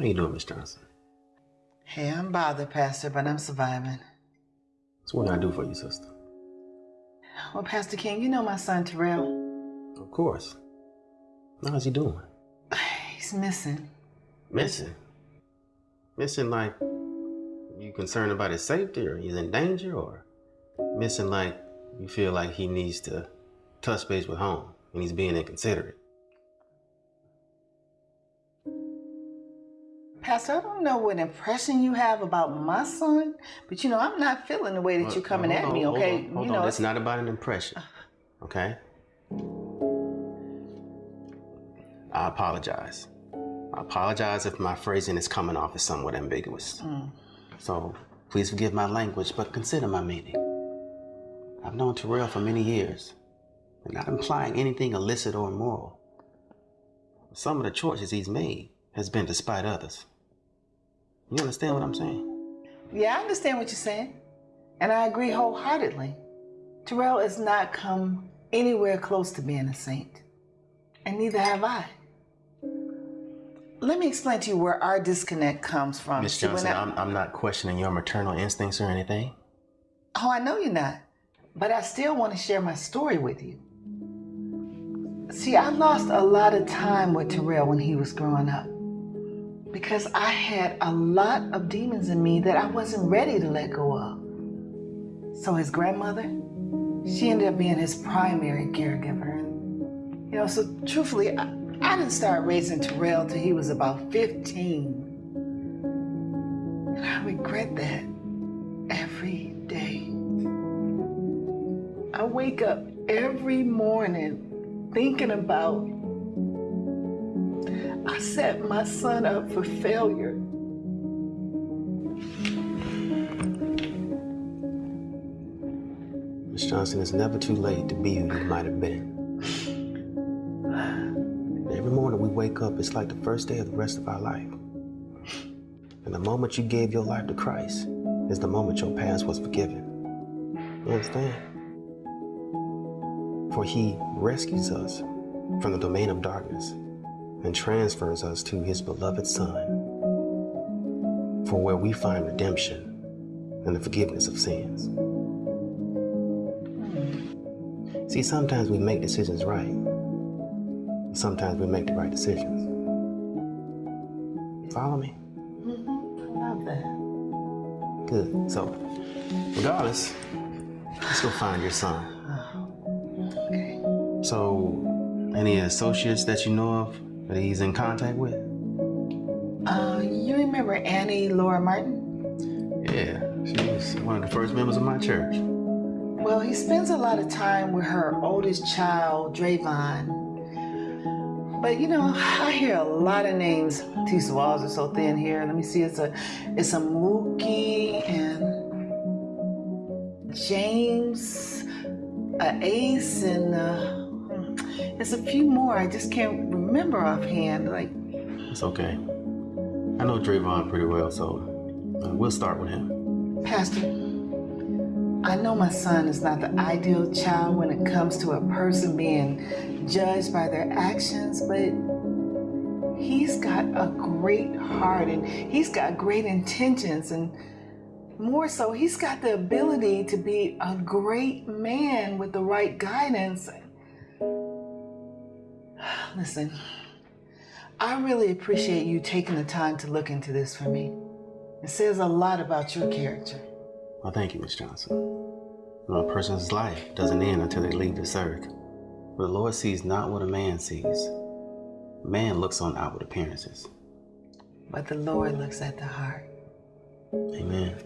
How you doing, Miss Johnson? Hey, I'm bothered, Pastor, but I'm surviving. So what can I do for you, sister? Well, Pastor King, you know my son Terrell. Of course. How's he doing? He's missing. Missing? Missing like you concerned about his safety or he's in danger or missing like you feel like he needs to touch base with home and he's being inconsiderate? Pastor, I don't know what impression you have about my son, but you know, I'm not feeling the way that Well, you're coming hold at on, me, hold okay? on, hold you on. know, It's not about an impression, okay? I apologize. I apologize if my phrasing is coming off as somewhat ambiguous. Mm. So please forgive my language, but consider my meaning. I've known Terrell for many years, and not implying anything illicit or immoral. Some of the choices he's made has been despite others. You understand what I'm saying? Yeah, I understand what you're saying. And I agree wholeheartedly. Terrell has not come anywhere close to being a saint. And neither have I. Let me explain to you where our disconnect comes from. Miss Johnson, I- I'm, I'm not questioning your maternal instincts or anything. Oh, I know you're not. But I still want to share my story with you. See, I lost a lot of time with Terrell when he was growing up because I had a lot of demons in me that I wasn't ready to let go of. So his grandmother, she ended up being his primary caregiver. And, you know, so truthfully, I, I didn't start raising Terrell till he was about 15. And I regret that every day. I wake up every morning thinking about I set my son up for failure. Miss Johnson, it's never too late to be who you might have been. Every morning we wake up, it's like the first day of the rest of our life. And the moment you gave your life to Christ is the moment your past was forgiven. You understand? For he rescues us from the domain of darkness and transfers us to his beloved Son, for where we find redemption and the forgiveness of sins. See, sometimes we make decisions right. Sometimes we make the right decisions. Follow me? Mm-hmm. I love that. Good. So, regardless, let's go find your son. Oh, okay. So, any associates that you know of that he's in contact with? Uh, you remember Annie Laura Martin? Yeah, she was one of the first members of my church. Well, he spends a lot of time with her oldest child, Drayvon. But you know, I hear a lot of names. These walls are so thin here. Let me see. It's a, it's a Mookie and James, a Ace, and there's a few more. I just can't remember offhand. Like, It's okay. I know Drayvon pretty well, so uh, we'll start with him. Pastor, I know my son is not the ideal child when it comes to a person being judged by their actions, but he's got a great heart and he's got great intentions and more so, he's got the ability to be a great man with the right guidance. Listen, I really appreciate you taking the time to look into this for me. It says a lot about your character. Well, thank you, Miss Johnson. You know, a person's life doesn't end until they leave this earth. For the Lord sees not what a man sees. Man looks on outward appearances. But the Lord looks at the heart. Amen.